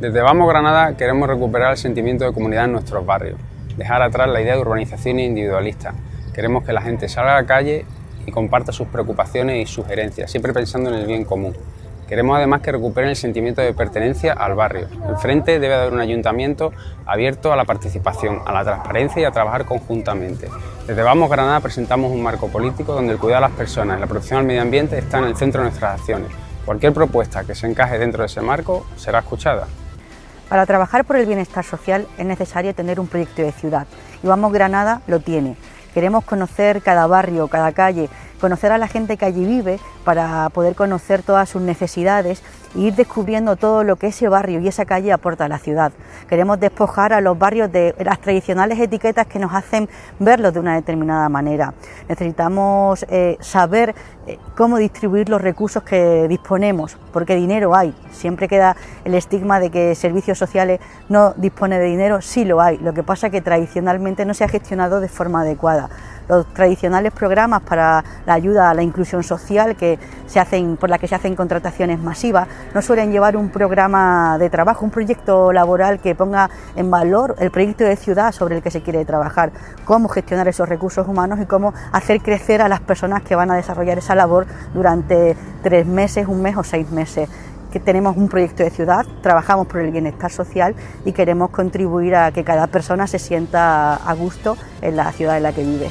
Desde Vamos Granada queremos recuperar el sentimiento de comunidad en nuestros barrios, dejar atrás la idea de urbanización individualista. Queremos que la gente salga a la calle y comparta sus preocupaciones y sugerencias, siempre pensando en el bien común. Queremos además que recuperen el sentimiento de pertenencia al barrio. En frente debe haber un ayuntamiento abierto a la participación, a la transparencia y a trabajar conjuntamente. Desde Vamos Granada presentamos un marco político donde el cuidado de las personas y la protección al medio ambiente está en el centro de nuestras acciones. Cualquier propuesta que se encaje dentro de ese marco será escuchada. Para trabajar por el bienestar social es necesario tener un proyecto de ciudad y Vamos Granada lo tiene. Queremos conocer cada barrio, cada calle, conocer a la gente que allí vive para poder conocer todas sus necesidades ir descubriendo todo lo que ese barrio y esa calle aporta a la ciudad. Queremos despojar a los barrios de las tradicionales etiquetas que nos hacen verlos de una determinada manera. Necesitamos eh, saber eh, cómo distribuir los recursos que disponemos, porque dinero hay. Siempre queda el estigma de que servicios sociales no dispone de dinero, sí lo hay. Lo que pasa es que tradicionalmente no se ha gestionado de forma adecuada los tradicionales programas para la ayuda a la inclusión social que se hacen, por la que se hacen contrataciones masivas, no suelen llevar un programa de trabajo, un proyecto laboral que ponga en valor el proyecto de ciudad sobre el que se quiere trabajar, cómo gestionar esos recursos humanos y cómo hacer crecer a las personas que van a desarrollar esa labor durante tres meses, un mes o seis meses que tenemos un proyecto de ciudad, trabajamos por el bienestar social y queremos contribuir a que cada persona se sienta a gusto en la ciudad en la que vive.